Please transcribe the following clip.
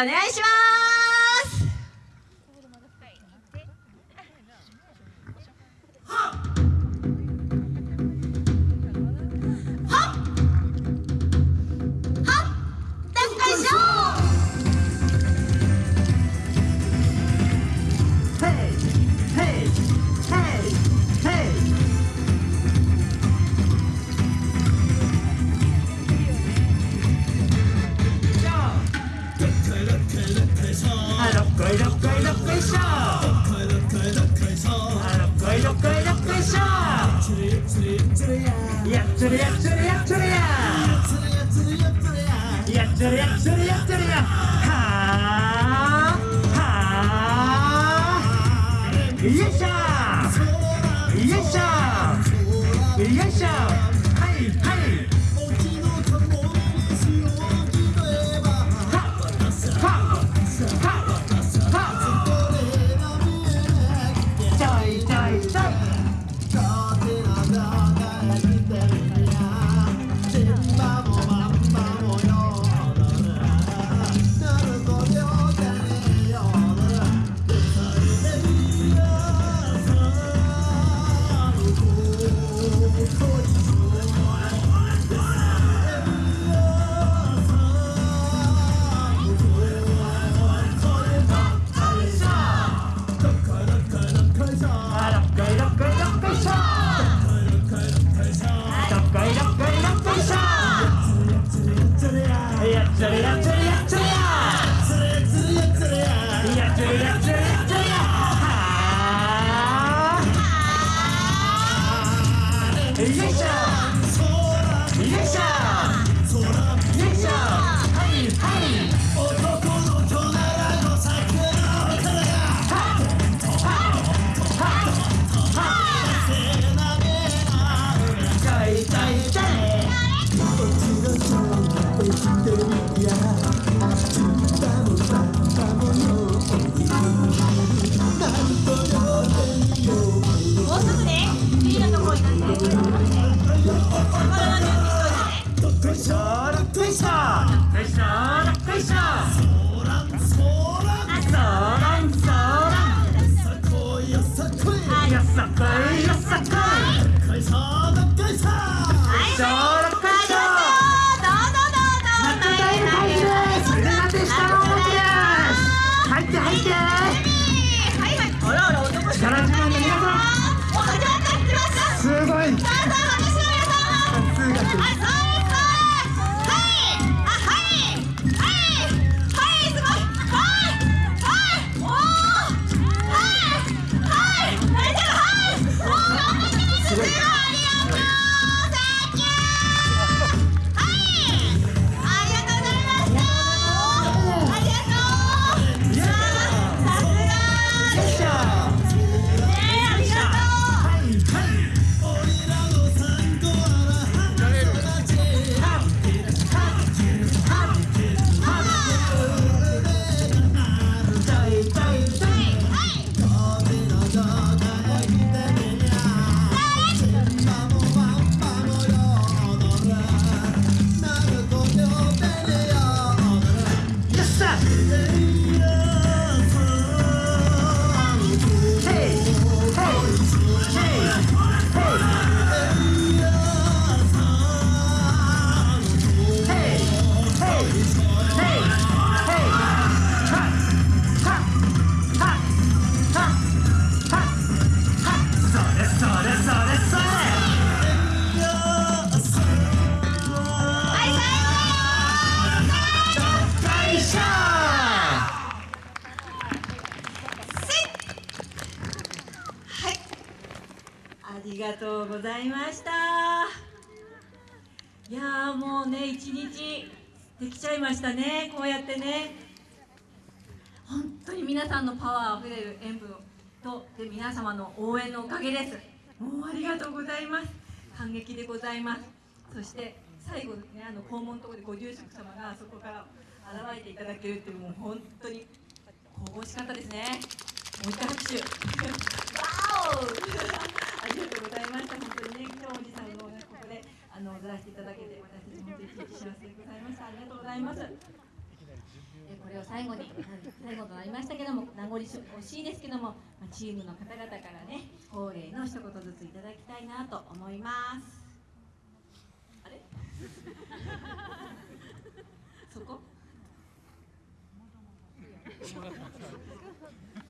お願いします。 예샤 예샤 예샤 하이 하이 有一りがとうございました。いやもうね一日できちゃいましたねこうやってね。本当に皆さんのパワーあふれる演舞とで皆様の応援のおかげです。もうありがとうございます。感激でございます。そして最後ねあの校門のところでご住職様がそこから現れていただけるっていうもう本当に神々しかったですね。もう一回拍手。わおありがとうございました。本当にね、今日おじさんの、ね、ここであの踊らせていただけて、私たち本当に幸せでございました。ありがとうございます。えこれを最後に最後となりましたけども名残惜しいですけども、まあ、チームの方々からね恒例の一言ずついただきたいなと思いますあれ？そこ？